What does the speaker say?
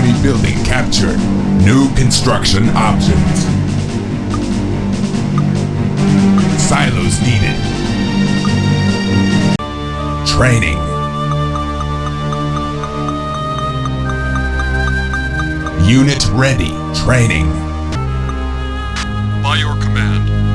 Community building captured. New construction options. Silos needed. Training. Unit ready. Training. By your command,